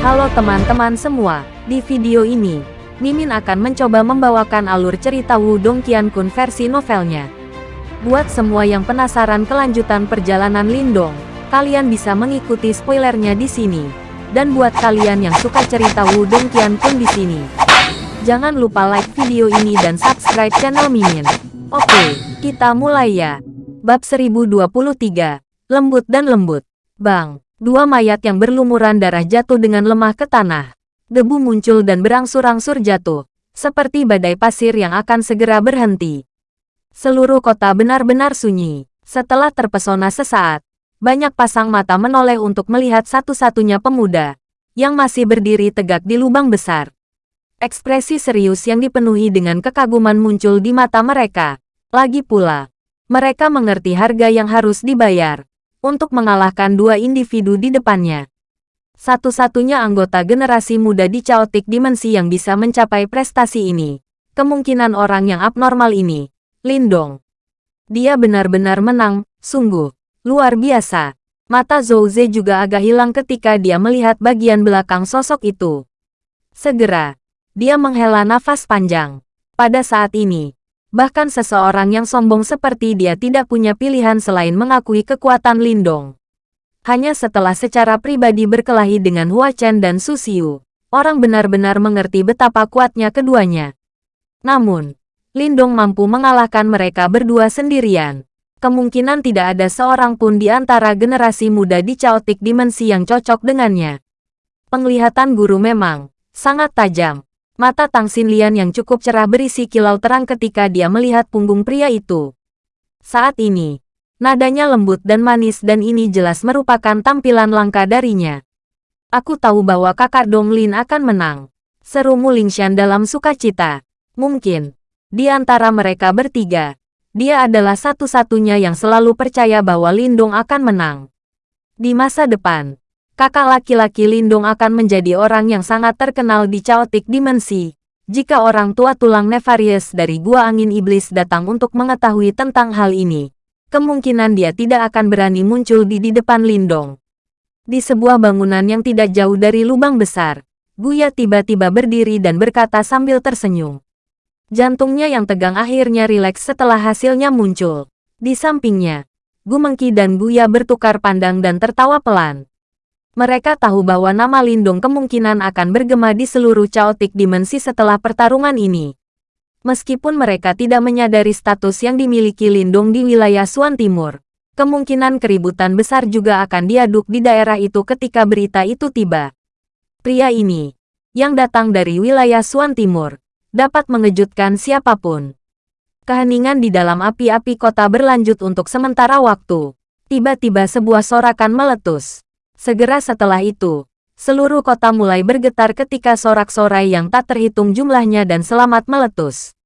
Halo teman-teman semua, di video ini, Mimin akan mencoba membawakan alur cerita Wudong Qiankun versi novelnya. Buat semua yang penasaran kelanjutan perjalanan Lindong, kalian bisa mengikuti spoilernya di sini. Dan buat kalian yang suka cerita Wudong Qiankun di sini, jangan lupa like video ini dan subscribe channel Mimin. Oke, kita mulai ya. Bab 1023, Lembut dan Lembut. Bang. Dua mayat yang berlumuran darah jatuh dengan lemah ke tanah. Debu muncul dan berangsur-angsur jatuh, seperti badai pasir yang akan segera berhenti. Seluruh kota benar-benar sunyi. Setelah terpesona sesaat, banyak pasang mata menoleh untuk melihat satu-satunya pemuda yang masih berdiri tegak di lubang besar. Ekspresi serius yang dipenuhi dengan kekaguman muncul di mata mereka. Lagi pula, mereka mengerti harga yang harus dibayar untuk mengalahkan dua individu di depannya. Satu-satunya anggota generasi muda di Chaotic Dimensi yang bisa mencapai prestasi ini. Kemungkinan orang yang abnormal ini, Lindong. Dia benar-benar menang, sungguh. Luar biasa. Mata Zhou Ze juga agak hilang ketika dia melihat bagian belakang sosok itu. Segera, dia menghela nafas panjang. Pada saat ini, Bahkan seseorang yang sombong seperti dia tidak punya pilihan selain mengakui kekuatan Lindong. Hanya setelah secara pribadi berkelahi dengan Hua Chen dan Su Xiu, orang benar-benar mengerti betapa kuatnya keduanya. Namun, Lindong mampu mengalahkan mereka berdua sendirian. Kemungkinan tidak ada seorang pun di antara generasi muda di Chaotic Dimensi yang cocok dengannya. Penglihatan guru memang sangat tajam, Mata Tang Xinlian yang cukup cerah berisi kilau terang ketika dia melihat punggung pria itu. Saat ini, nadanya lembut dan manis dan ini jelas merupakan tampilan langka darinya. Aku tahu bahwa kakak Dong Lin akan menang. Seru Mulingshan dalam sukacita. Mungkin, di antara mereka bertiga, dia adalah satu-satunya yang selalu percaya bahwa Lindong akan menang. Di masa depan, kakak laki-laki Lindung akan menjadi orang yang sangat terkenal di Chaotic Dimensi. Jika orang tua tulang Nefarious dari Gua Angin Iblis datang untuk mengetahui tentang hal ini, kemungkinan dia tidak akan berani muncul di, di depan Lindong. Di sebuah bangunan yang tidak jauh dari lubang besar, Guya tiba-tiba berdiri dan berkata sambil tersenyum. Jantungnya yang tegang akhirnya rileks setelah hasilnya muncul. Di sampingnya, Gu Mengki dan Guya bertukar pandang dan tertawa pelan. Mereka tahu bahwa nama Lindung kemungkinan akan bergema di seluruh Chaotic Dimensi setelah pertarungan ini. Meskipun mereka tidak menyadari status yang dimiliki Lindung di wilayah Suan Timur, kemungkinan keributan besar juga akan diaduk di daerah itu ketika berita itu tiba. Pria ini, yang datang dari wilayah Suan Timur, dapat mengejutkan siapa pun. Keheningan di dalam api-api kota berlanjut untuk sementara waktu. Tiba-tiba sebuah sorakan meletus. Segera setelah itu, seluruh kota mulai bergetar ketika sorak-sorai yang tak terhitung jumlahnya dan selamat meletus.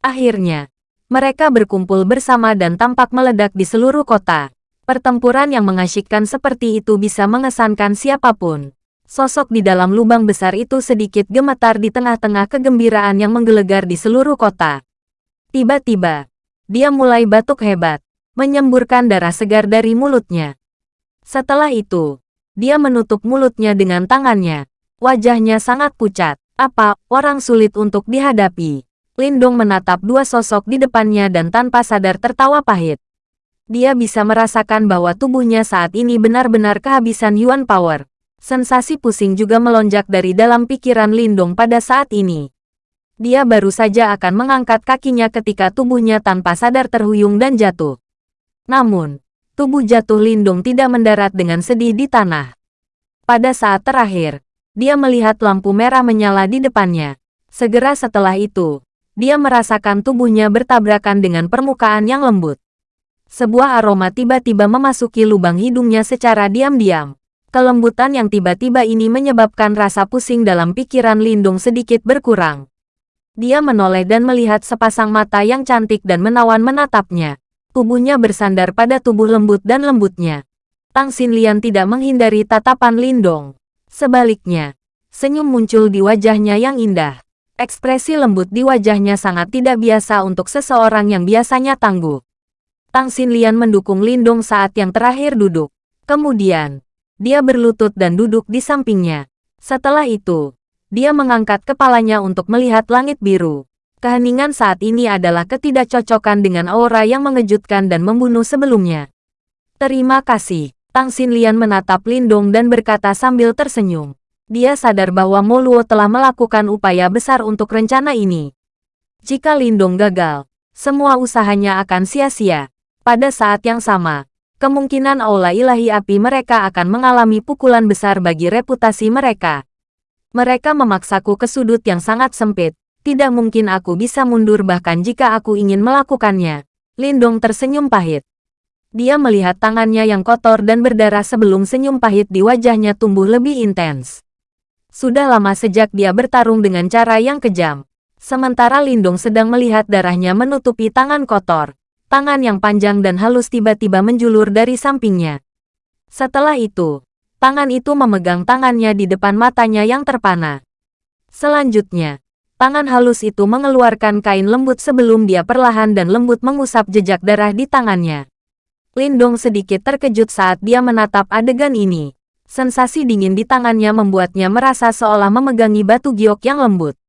Akhirnya, mereka berkumpul bersama dan tampak meledak di seluruh kota. Pertempuran yang mengasyikkan seperti itu bisa mengesankan siapa pun. Sosok di dalam lubang besar itu sedikit gemetar di tengah-tengah kegembiraan yang menggelegar di seluruh kota. Tiba-tiba, dia mulai batuk hebat, menyemburkan darah segar dari mulutnya. Setelah itu, dia menutup mulutnya dengan tangannya. Wajahnya sangat pucat. Apa, orang sulit untuk dihadapi. Lindong menatap dua sosok di depannya dan tanpa sadar tertawa pahit. Dia bisa merasakan bahwa tubuhnya saat ini benar-benar kehabisan Yuan Power. Sensasi pusing juga melonjak dari dalam pikiran Lindong pada saat ini. Dia baru saja akan mengangkat kakinya ketika tubuhnya tanpa sadar terhuyung dan jatuh. Namun, tubuh jatuh Lindung tidak mendarat dengan sedih di tanah. Pada saat terakhir, dia melihat lampu merah menyala di depannya. Segera setelah itu, dia merasakan tubuhnya bertabrakan dengan permukaan yang lembut. Sebuah aroma tiba-tiba memasuki lubang hidungnya secara diam-diam. Kelembutan yang tiba-tiba ini menyebabkan rasa pusing dalam pikiran Lindung sedikit berkurang. Dia menoleh dan melihat sepasang mata yang cantik dan menawan menatapnya. Tubuhnya bersandar pada tubuh lembut dan lembutnya. Tang Xinlian tidak menghindari tatapan Lindong. Sebaliknya, senyum muncul di wajahnya yang indah. Ekspresi lembut di wajahnya sangat tidak biasa untuk seseorang yang biasanya tangguh. Tang Xinlian mendukung Lindong saat yang terakhir duduk. Kemudian, dia berlutut dan duduk di sampingnya. Setelah itu, dia mengangkat kepalanya untuk melihat langit biru. Keheningan saat ini adalah ketidakcocokan dengan aura yang mengejutkan dan membunuh sebelumnya. Terima kasih. Tang Xinlian menatap Lindong dan berkata sambil tersenyum. Dia sadar bahwa Moluo telah melakukan upaya besar untuk rencana ini. Jika Lindong gagal, semua usahanya akan sia-sia. Pada saat yang sama, kemungkinan aula ilahi api mereka akan mengalami pukulan besar bagi reputasi mereka. Mereka memaksaku ke sudut yang sangat sempit. Tidak mungkin aku bisa mundur bahkan jika aku ingin melakukannya. Lindong tersenyum pahit. Dia melihat tangannya yang kotor dan berdarah sebelum senyum pahit di wajahnya tumbuh lebih intens. Sudah lama sejak dia bertarung dengan cara yang kejam. Sementara Lindong sedang melihat darahnya menutupi tangan kotor tangan yang panjang dan halus tiba-tiba menjulur dari sampingnya. Setelah itu, tangan itu memegang tangannya di depan matanya yang terpana. Selanjutnya, tangan halus itu mengeluarkan kain lembut sebelum dia perlahan dan lembut mengusap jejak darah di tangannya. Lindong sedikit terkejut saat dia menatap adegan ini. Sensasi dingin di tangannya membuatnya merasa seolah memegangi batu giok yang lembut.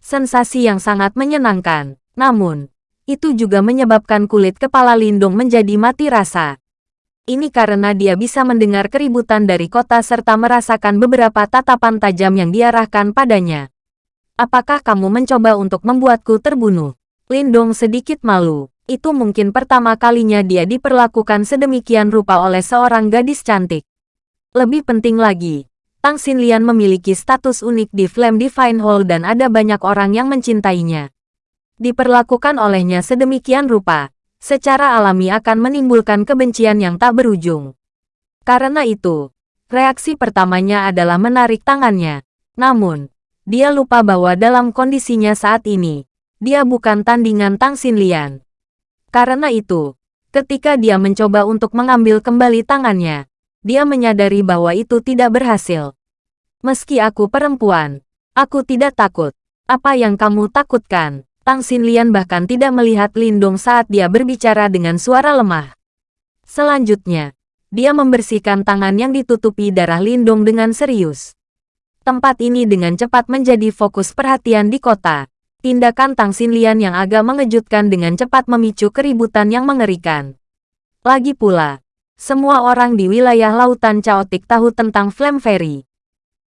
Sensasi yang sangat menyenangkan. Namun, itu juga menyebabkan kulit kepala Lindung menjadi mati rasa. Ini karena dia bisa mendengar keributan dari kota serta merasakan beberapa tatapan tajam yang diarahkan padanya. Apakah kamu mencoba untuk membuatku terbunuh? Lindong sedikit malu. Itu mungkin pertama kalinya dia diperlakukan sedemikian rupa oleh seorang gadis cantik. Lebih penting lagi, Tang Xinlian memiliki status unik di Flame Divine Hall dan ada banyak orang yang mencintainya diperlakukan olehnya sedemikian rupa, secara alami akan menimbulkan kebencian yang tak berujung. Karena itu, reaksi pertamanya adalah menarik tangannya. Namun, dia lupa bahwa dalam kondisinya saat ini, dia bukan tandingan Tang Xinlian. Karena itu, ketika dia mencoba untuk mengambil kembali tangannya, dia menyadari bahwa itu tidak berhasil. Meski aku perempuan, aku tidak takut. Apa yang kamu takutkan? Tang Xinlian bahkan tidak melihat Lindong saat dia berbicara dengan suara lemah. Selanjutnya, dia membersihkan tangan yang ditutupi darah Lindong dengan serius. Tempat ini dengan cepat menjadi fokus perhatian di kota. Tindakan Tang Xinlian yang agak mengejutkan dengan cepat memicu keributan yang mengerikan. Lagi pula, semua orang di wilayah lautan caotik tahu tentang Flame Fairy.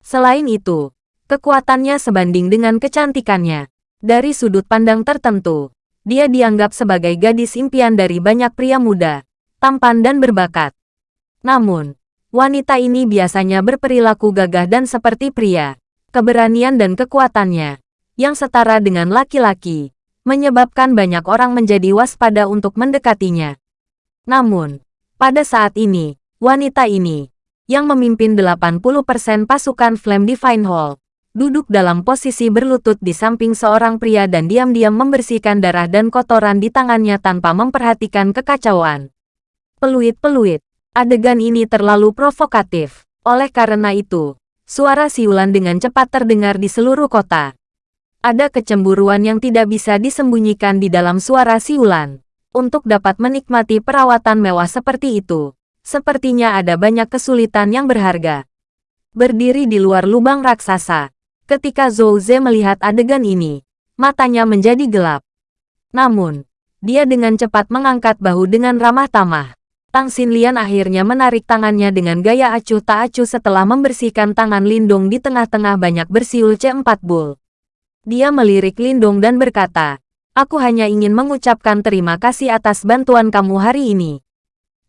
Selain itu, kekuatannya sebanding dengan kecantikannya. Dari sudut pandang tertentu, dia dianggap sebagai gadis impian dari banyak pria muda, tampan dan berbakat. Namun, wanita ini biasanya berperilaku gagah dan seperti pria. Keberanian dan kekuatannya, yang setara dengan laki-laki, menyebabkan banyak orang menjadi waspada untuk mendekatinya. Namun, pada saat ini, wanita ini, yang memimpin 80% pasukan Flame Divine Hall, duduk dalam posisi berlutut di samping seorang pria dan diam-diam membersihkan darah dan kotoran di tangannya tanpa memperhatikan kekacauan. Peluit-peluit, adegan ini terlalu provokatif. Oleh karena itu, suara siulan dengan cepat terdengar di seluruh kota. Ada kecemburuan yang tidak bisa disembunyikan di dalam suara siulan. Untuk dapat menikmati perawatan mewah seperti itu, sepertinya ada banyak kesulitan yang berharga. Berdiri di luar lubang raksasa, Ketika Zhou Ze melihat adegan ini, matanya menjadi gelap. Namun, dia dengan cepat mengangkat bahu dengan ramah tamah. Tang Xinlian akhirnya menarik tangannya dengan gaya acuh tak acuh setelah membersihkan tangan Lindong di tengah-tengah banyak bersiul C4 Bull. Dia melirik Lindong dan berkata, Aku hanya ingin mengucapkan terima kasih atas bantuan kamu hari ini.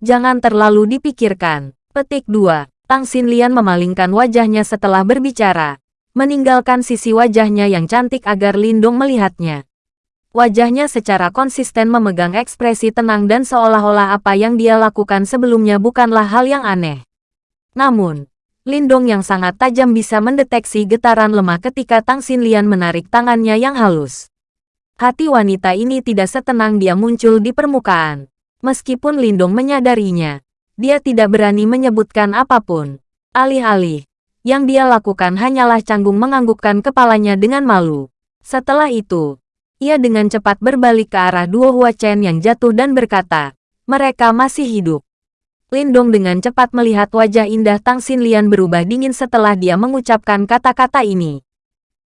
Jangan terlalu dipikirkan. Petik 2. Tang Xinlian memalingkan wajahnya setelah berbicara meninggalkan sisi wajahnya yang cantik agar Lindung melihatnya. Wajahnya secara konsisten memegang ekspresi tenang dan seolah-olah apa yang dia lakukan sebelumnya bukanlah hal yang aneh. Namun, Lindong yang sangat tajam bisa mendeteksi getaran lemah ketika Tang Xinlian menarik tangannya yang halus. Hati wanita ini tidak setenang dia muncul di permukaan. Meskipun Lindong menyadarinya, dia tidak berani menyebutkan apa pun. Alih-alih, yang dia lakukan hanyalah canggung menganggukkan kepalanya dengan malu. Setelah itu, ia dengan cepat berbalik ke arah dua Hua Chen yang jatuh dan berkata, mereka masih hidup. Lindong dengan cepat melihat wajah indah Tang Xinlian berubah dingin setelah dia mengucapkan kata-kata ini.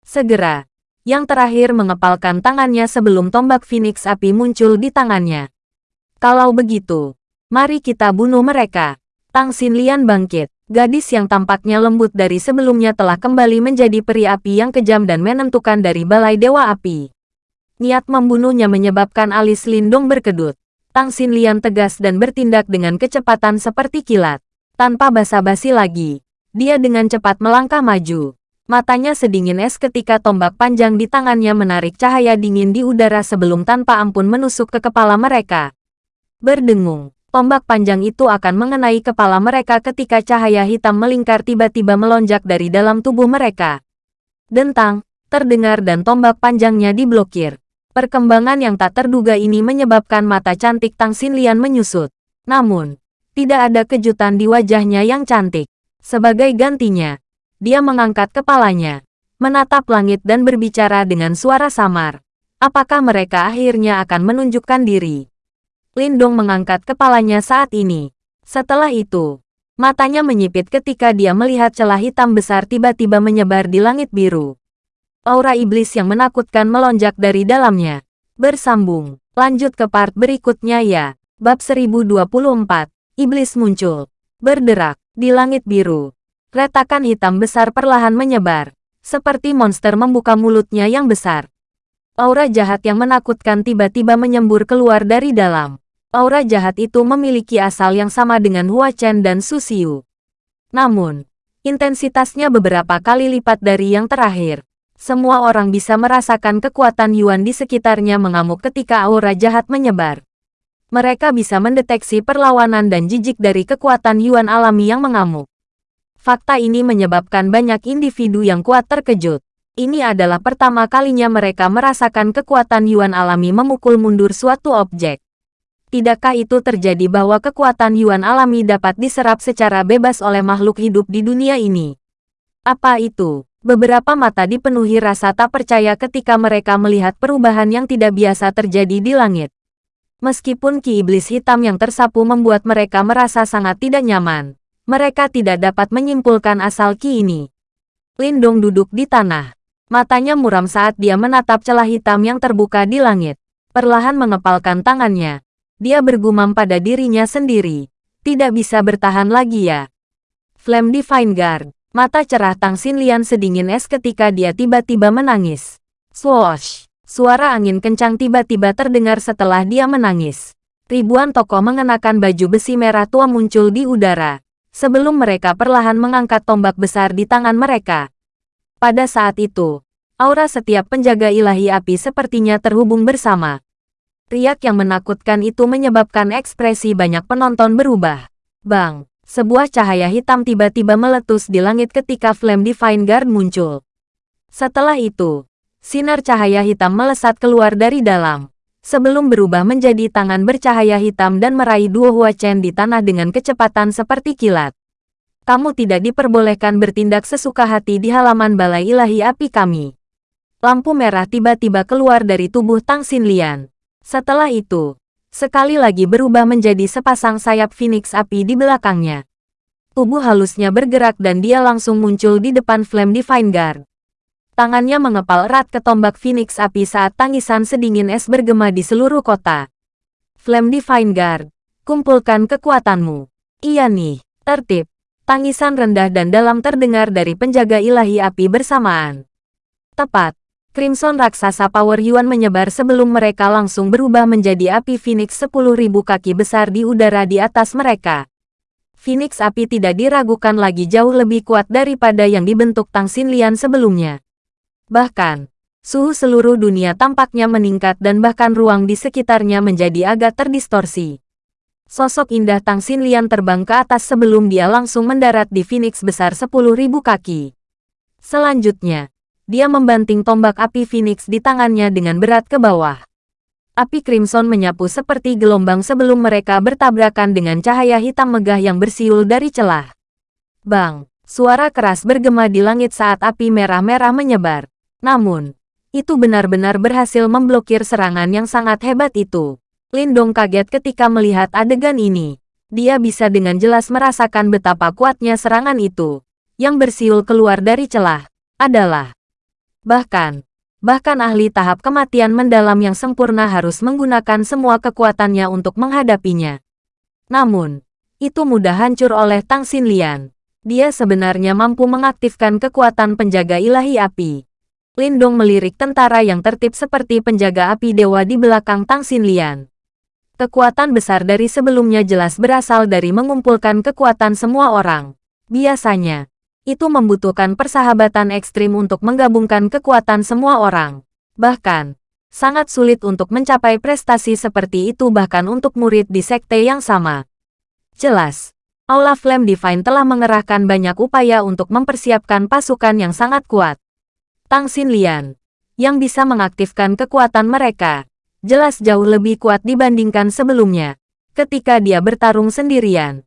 Segera, yang terakhir mengepalkan tangannya sebelum tombak Phoenix api muncul di tangannya. Kalau begitu, mari kita bunuh mereka. Tang Xinlian bangkit. Gadis yang tampaknya lembut dari sebelumnya telah kembali menjadi peri api yang kejam dan menentukan dari balai dewa api. Niat membunuhnya menyebabkan alis Lindong berkedut. Tang Xinlian tegas dan bertindak dengan kecepatan seperti kilat. Tanpa basa-basi lagi, dia dengan cepat melangkah maju. Matanya sedingin es ketika tombak panjang di tangannya menarik cahaya dingin di udara sebelum tanpa ampun menusuk ke kepala mereka. Berdengung, tombak panjang itu akan mengenai kepala mereka ketika cahaya hitam melingkar tiba-tiba melonjak dari dalam tubuh mereka. Dentang, terdengar dan tombak panjangnya diblokir. Perkembangan yang tak terduga ini menyebabkan mata cantik Tang Xinlian menyusut. Namun, tidak ada kejutan di wajahnya yang cantik. Sebagai gantinya, dia mengangkat kepalanya, menatap langit dan berbicara dengan suara samar. Apakah mereka akhirnya akan menunjukkan diri? Lindong mengangkat kepalanya saat ini. Setelah itu, matanya menyipit ketika dia melihat celah hitam besar tiba-tiba menyebar di langit biru. Aura iblis yang menakutkan melonjak dari dalamnya. Bersambung, lanjut ke part berikutnya ya. Bab 1024, Iblis muncul. Berderak, di langit biru. Retakan hitam besar perlahan menyebar. Seperti monster membuka mulutnya yang besar. Aura jahat yang menakutkan tiba-tiba menyembur keluar dari dalam. Aura jahat itu memiliki asal yang sama dengan Hua Chen dan Su Xiu. Namun, intensitasnya beberapa kali lipat dari yang terakhir. Semua orang bisa merasakan kekuatan Yuan di sekitarnya mengamuk ketika aura jahat menyebar. Mereka bisa mendeteksi perlawanan dan jijik dari kekuatan Yuan alami yang mengamuk. Fakta ini menyebabkan banyak individu yang kuat terkejut. Ini adalah pertama kalinya mereka merasakan kekuatan Yuan alami memukul mundur suatu objek. Tidakkah itu terjadi bahwa kekuatan Yuan alami dapat diserap secara bebas oleh makhluk hidup di dunia ini? Apa itu? Beberapa mata dipenuhi rasa tak percaya ketika mereka melihat perubahan yang tidak biasa terjadi di langit. Meskipun ki iblis hitam yang tersapu membuat mereka merasa sangat tidak nyaman, mereka tidak dapat menyimpulkan asal ki ini. Lindong duduk di tanah. Matanya muram saat dia menatap celah hitam yang terbuka di langit. Perlahan mengepalkan tangannya, dia bergumam pada dirinya sendiri. Tidak bisa bertahan lagi ya. Flame Divine Guard. Mata cerah Tang Xinlian sedingin es ketika dia tiba-tiba menangis. Swoosh! Suara angin kencang tiba-tiba terdengar setelah dia menangis. Ribuan tokoh mengenakan baju besi merah tua muncul di udara. Sebelum mereka perlahan mengangkat tombak besar di tangan mereka. Pada saat itu, aura setiap penjaga ilahi api sepertinya terhubung bersama. Riak yang menakutkan itu menyebabkan ekspresi banyak penonton berubah. Bang! Sebuah cahaya hitam tiba-tiba meletus di langit ketika Flame Divine Guard muncul. Setelah itu, sinar cahaya hitam melesat keluar dari dalam. Sebelum berubah menjadi tangan bercahaya hitam dan meraih dua Hua Chen di tanah dengan kecepatan seperti kilat. Kamu tidak diperbolehkan bertindak sesuka hati di halaman balai ilahi api kami. Lampu merah tiba-tiba keluar dari tubuh Tang Xinlian. Setelah itu, sekali lagi berubah menjadi sepasang sayap Phoenix api di belakangnya. Tubuh halusnya bergerak dan dia langsung muncul di depan Flame Divine Guard. Tangannya mengepal erat ke tombak Phoenix api saat tangisan sedingin es bergema di seluruh kota. Flame Divine Guard, kumpulkan kekuatanmu. Iya nih, tertib. Tangisan rendah dan dalam terdengar dari penjaga ilahi api bersamaan. Tepat, Crimson raksasa Power Yuan menyebar sebelum mereka langsung berubah menjadi api Phoenix 10.000 kaki besar di udara di atas mereka. Phoenix api tidak diragukan lagi jauh lebih kuat daripada yang dibentuk Tang Xinlian sebelumnya. Bahkan, suhu seluruh dunia tampaknya meningkat dan bahkan ruang di sekitarnya menjadi agak terdistorsi. Sosok indah Tang Xinlian terbang ke atas sebelum dia langsung mendarat di Phoenix besar 10.000 kaki. Selanjutnya, dia membanting tombak api Phoenix di tangannya dengan berat ke bawah. Api Crimson menyapu seperti gelombang sebelum mereka bertabrakan dengan cahaya hitam megah yang bersiul dari celah. Bang! Suara keras bergema di langit saat api merah-merah menyebar. Namun, itu benar-benar berhasil memblokir serangan yang sangat hebat itu. Lindong kaget ketika melihat adegan ini. Dia bisa dengan jelas merasakan betapa kuatnya serangan itu. Yang bersiul keluar dari celah adalah bahkan bahkan ahli tahap kematian mendalam yang sempurna harus menggunakan semua kekuatannya untuk menghadapinya. Namun, itu mudah hancur oleh Tang Xinlian. Dia sebenarnya mampu mengaktifkan kekuatan penjaga ilahi api. Lindong melirik tentara yang tertib seperti penjaga api dewa di belakang Tang Xinlian. Kekuatan besar dari sebelumnya jelas berasal dari mengumpulkan kekuatan semua orang. Biasanya, itu membutuhkan persahabatan ekstrim untuk menggabungkan kekuatan semua orang. Bahkan, sangat sulit untuk mencapai prestasi seperti itu bahkan untuk murid di sekte yang sama. Jelas, Aula Flame Divine telah mengerahkan banyak upaya untuk mempersiapkan pasukan yang sangat kuat. Tang Xinlian, yang bisa mengaktifkan kekuatan mereka, jelas jauh lebih kuat dibandingkan sebelumnya, ketika dia bertarung sendirian.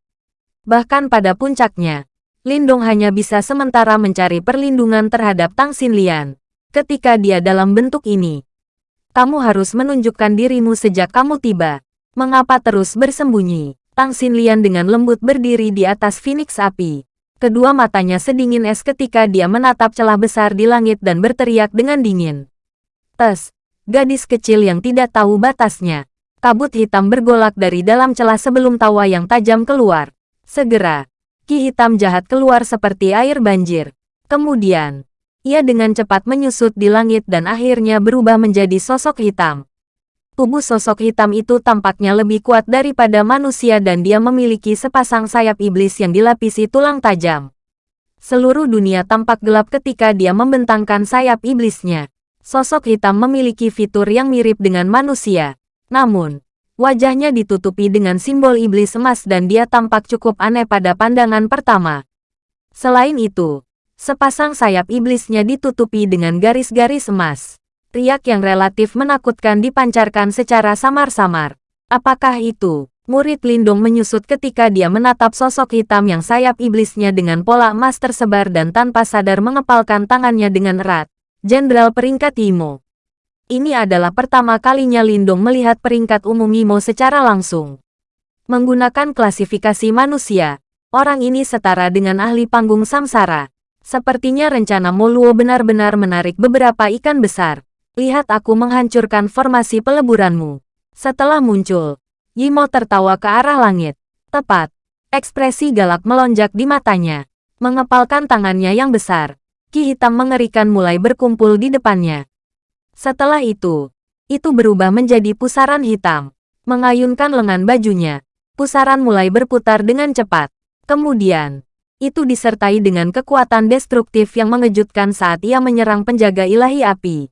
Bahkan pada puncaknya, Lindong hanya bisa sementara mencari perlindungan terhadap Tang Xinlian. Ketika dia dalam bentuk ini, kamu harus menunjukkan dirimu sejak kamu tiba. Mengapa terus bersembunyi? Tang Xinlian dengan lembut berdiri di atas Phoenix api. Kedua matanya sedingin es ketika dia menatap celah besar di langit dan berteriak dengan dingin. Tes, gadis kecil yang tidak tahu batasnya. Kabut hitam bergolak dari dalam celah sebelum tawa yang tajam keluar. Segera, ki hitam jahat keluar seperti air banjir. Kemudian, ia dengan cepat menyusut di langit dan akhirnya berubah menjadi sosok hitam. Tubuh sosok hitam itu tampaknya lebih kuat daripada manusia dan dia memiliki sepasang sayap iblis yang dilapisi tulang tajam. Seluruh dunia tampak gelap ketika dia membentangkan sayap iblisnya. Sosok hitam memiliki fitur yang mirip dengan manusia. Namun, Wajahnya ditutupi dengan simbol iblis emas dan dia tampak cukup aneh pada pandangan pertama. Selain itu, sepasang sayap iblisnya ditutupi dengan garis-garis emas. Riak yang relatif menakutkan dipancarkan secara samar-samar. Apakah itu? Murid Lindung menyusut ketika dia menatap sosok hitam yang sayap iblisnya dengan pola emas tersebar dan tanpa sadar mengepalkan tangannya dengan erat. Jenderal peringkat Imo. Ini adalah pertama kalinya Lindong melihat peringkat umum Imo secara langsung. Menggunakan klasifikasi manusia, orang ini setara dengan ahli panggung samsara. Sepertinya rencana Moluo benar-benar menarik beberapa ikan besar. Lihat aku menghancurkan formasi peleburanmu. Setelah muncul, Yimo tertawa ke arah langit. Tepat, ekspresi galak melonjak di matanya. Mengepalkan tangannya yang besar, ki hitam mengerikan mulai berkumpul di depannya. Setelah itu, itu berubah menjadi pusaran hitam. Mengayunkan lengan bajunya, pusaran mulai berputar dengan cepat. Kemudian, itu disertai dengan kekuatan destruktif yang mengejutkan saat ia menyerang penjaga ilahi api.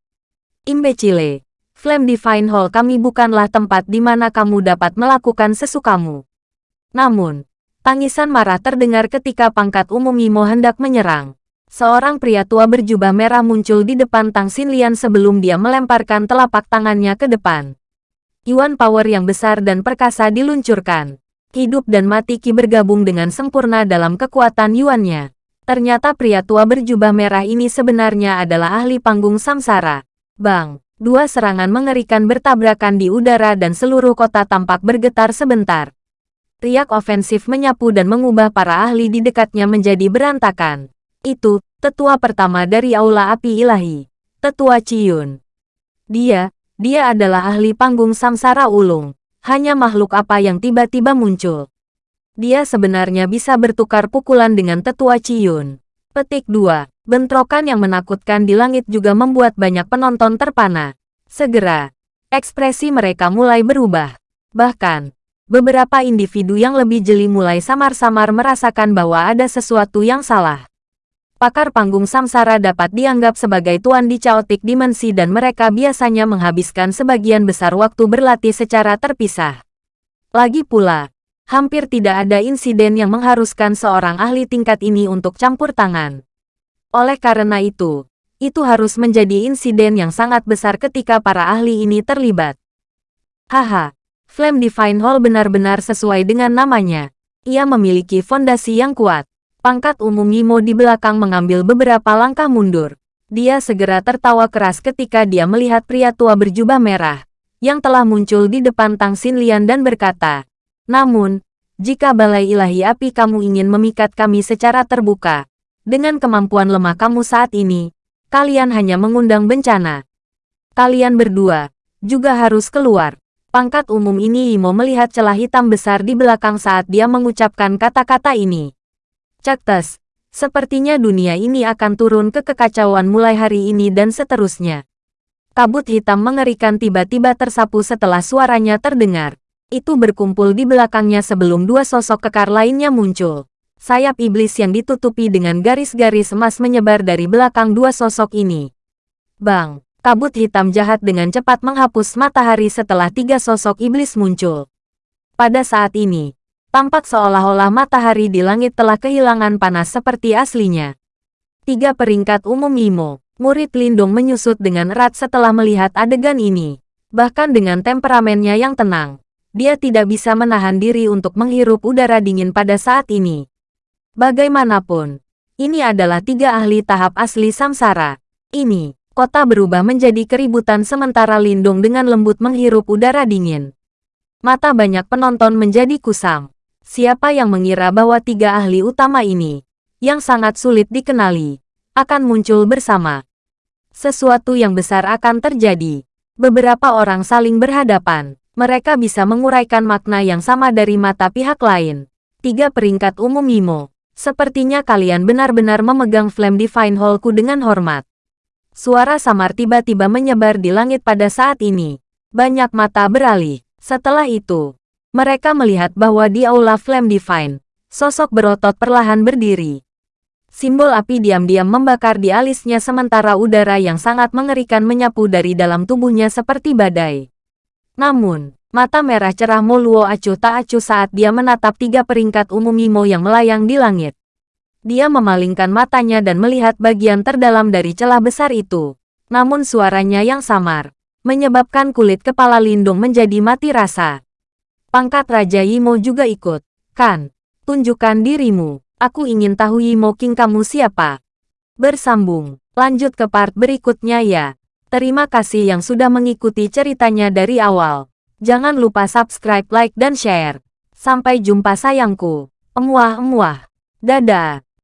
Imbecile, Flame Divine Hall kami bukanlah tempat di mana kamu dapat melakukan sesukamu. Namun, tangisan marah terdengar ketika pangkat umum Imo hendak menyerang. Seorang pria tua berjubah merah muncul di depan Tang Xinlian sebelum dia melemparkan telapak tangannya ke depan. Yuan power yang besar dan perkasa diluncurkan. Hidup dan mati Ki bergabung dengan sempurna dalam kekuatan Yuannya. Ternyata pria tua berjubah merah ini sebenarnya adalah ahli panggung samsara. Bang, dua serangan mengerikan bertabrakan di udara dan seluruh kota tampak bergetar sebentar. Riak ofensif menyapu dan mengubah para ahli di dekatnya menjadi berantakan. Itu, tetua pertama dari Aula Api Ilahi. Tetua Ciyun. Dia, dia adalah ahli panggung samsara ulung. Hanya makhluk apa yang tiba-tiba muncul. Dia sebenarnya bisa bertukar pukulan dengan tetua Ciyun. Petik 2. Bentrokan yang menakutkan di langit juga membuat banyak penonton terpana. Segera, ekspresi mereka mulai berubah. Bahkan, beberapa individu yang lebih jeli mulai samar-samar merasakan bahwa ada sesuatu yang salah pakar panggung samsara dapat dianggap sebagai tuan di chaotic dimensi dan mereka biasanya menghabiskan sebagian besar waktu berlatih secara terpisah. Lagi pula, hampir tidak ada insiden yang mengharuskan seorang ahli tingkat ini untuk campur tangan. Oleh karena itu, itu harus menjadi insiden yang sangat besar ketika para ahli ini terlibat. Haha, Flame Divine Hall benar-benar sesuai dengan namanya. Ia memiliki fondasi yang kuat. Pangkat umum Yimo di belakang mengambil beberapa langkah mundur. Dia segera tertawa keras ketika dia melihat pria tua berjubah merah, yang telah muncul di depan Tang Xinlian dan berkata, Namun, Jika balai ilahi api kamu ingin memikat kami secara terbuka, dengan kemampuan lemah kamu saat ini, kalian hanya mengundang bencana. Kalian berdua, juga harus keluar. Pangkat umum ini Imo melihat celah hitam besar di belakang saat dia mengucapkan kata-kata ini. Cektes, sepertinya dunia ini akan turun ke kekacauan mulai hari ini dan seterusnya. Kabut hitam mengerikan tiba-tiba tersapu setelah suaranya terdengar. Itu berkumpul di belakangnya sebelum dua sosok kekar lainnya muncul. Sayap iblis yang ditutupi dengan garis-garis emas menyebar dari belakang dua sosok ini. Bang! Kabut hitam jahat dengan cepat menghapus matahari setelah tiga sosok iblis muncul. Pada saat ini, tampak seolah-olah matahari di langit telah kehilangan panas seperti aslinya. Tiga peringkat umum Imo, Murid Lindung menyusut dengan erat setelah melihat adegan ini. Bahkan dengan temperamennya yang tenang, dia tidak bisa menahan diri untuk menghirup udara dingin pada saat ini. Bagaimanapun, ini adalah tiga ahli tahap asli samsara. Ini, kota berubah menjadi keributan sementara Lindung dengan lembut menghirup udara dingin. Mata banyak penonton menjadi kusam. Siapa yang mengira bahwa tiga ahli utama ini, yang sangat sulit dikenali, akan muncul bersama sesuatu yang besar akan terjadi. Beberapa orang saling berhadapan. Mereka bisa menguraikan makna yang sama dari mata pihak lain. Tiga peringkat umum Imo. Sepertinya kalian benar-benar memegang Flame Divine Hallku dengan hormat. Suara samar tiba-tiba menyebar di langit pada saat ini. Banyak mata beralih. Setelah itu, mereka melihat bahwa di Aula Flame Divine, sosok berotot perlahan berdiri. Simbol api diam-diam membakar di alisnya sementara udara yang sangat mengerikan menyapu dari dalam tubuhnya seperti badai. Namun, mata merah cerah Moluo acuh tak acuh saat dia menatap tiga peringkat umum Imo yang melayang di langit. Dia memalingkan matanya dan melihat bagian terdalam dari celah besar itu. Namun suaranya yang samar, menyebabkan kulit kepala Lindung menjadi mati rasa. Pangkat Raja Imo juga ikut. Kan, tunjukkan dirimu. Aku ingin tahu Yimo King kamu siapa. Bersambung. Lanjut ke part berikutnya ya. Terima kasih yang sudah mengikuti ceritanya dari awal. Jangan lupa subscribe, like, dan share. Sampai jumpa sayangku. Emuah-emuah. Dadah.